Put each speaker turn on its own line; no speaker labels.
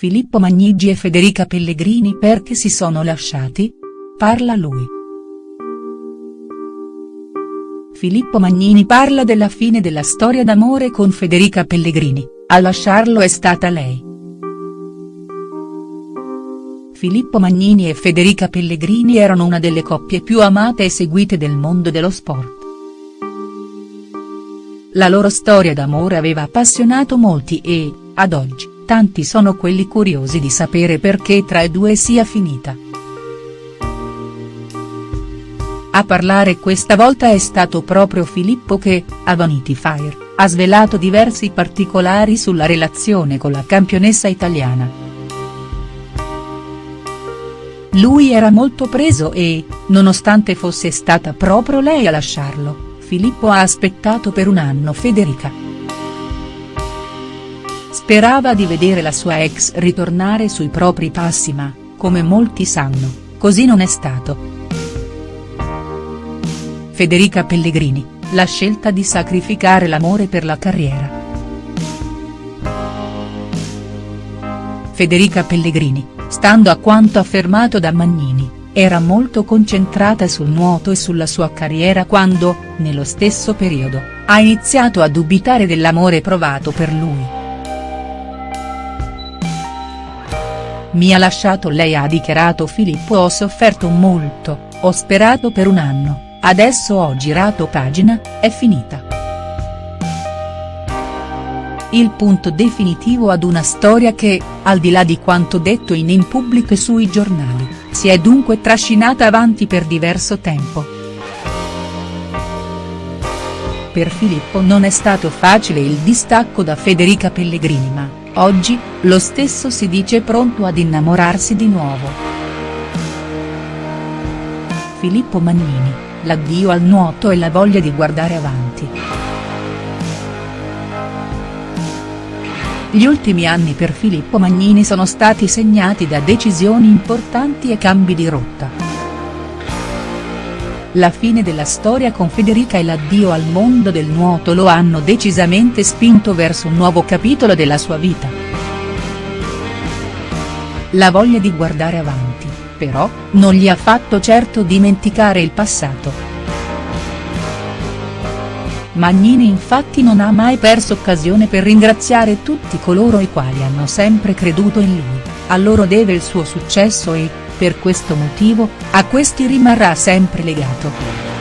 Filippo Magnigi e Federica Pellegrini perché si sono lasciati? Parla lui. Filippo Magnini parla della fine della storia d'amore con Federica Pellegrini, a lasciarlo è stata lei. Filippo Magnini e Federica Pellegrini erano una delle coppie più amate e seguite del mondo dello sport. La loro storia d'amore aveva appassionato molti e, ad oggi, tanti sono quelli curiosi di sapere perché tra i due sia finita. A parlare questa volta è stato proprio Filippo che, a Vanity Fair, ha svelato diversi particolari sulla relazione con la campionessa italiana. Lui era molto preso e, nonostante fosse stata proprio lei a lasciarlo, Filippo ha aspettato per un anno Federica. Sperava di vedere la sua ex ritornare sui propri passi ma, come molti sanno, così non è stato. Federica Pellegrini, la scelta di sacrificare l'amore per la carriera. Federica Pellegrini, stando a quanto affermato da Magnini, era molto concentrata sul nuoto e sulla sua carriera quando, nello stesso periodo, ha iniziato a dubitare dell'amore provato per lui. Mi ha lasciato lei ha dichiarato Filippo ho sofferto molto, ho sperato per un anno, adesso ho girato pagina, è finita. Il punto definitivo ad una storia che, al di là di quanto detto in in pubblico e sui giornali, si è dunque trascinata avanti per diverso tempo. Per Filippo non è stato facile il distacco da Federica Pellegrini ma, Oggi, lo stesso si dice pronto ad innamorarsi di nuovo. Filippo Magnini, l'addio al nuoto e la voglia di guardare avanti. Gli ultimi anni per Filippo Magnini sono stati segnati da decisioni importanti e cambi di rotta. La fine della storia con Federica e l'addio al mondo del nuoto lo hanno decisamente spinto verso un nuovo capitolo della sua vita. La voglia di guardare avanti, però, non gli ha fatto certo dimenticare il passato. Magnini infatti non ha mai perso occasione per ringraziare tutti coloro i quali hanno sempre creduto in lui, a loro deve il suo successo e, per questo motivo, a questi rimarrà sempre legato.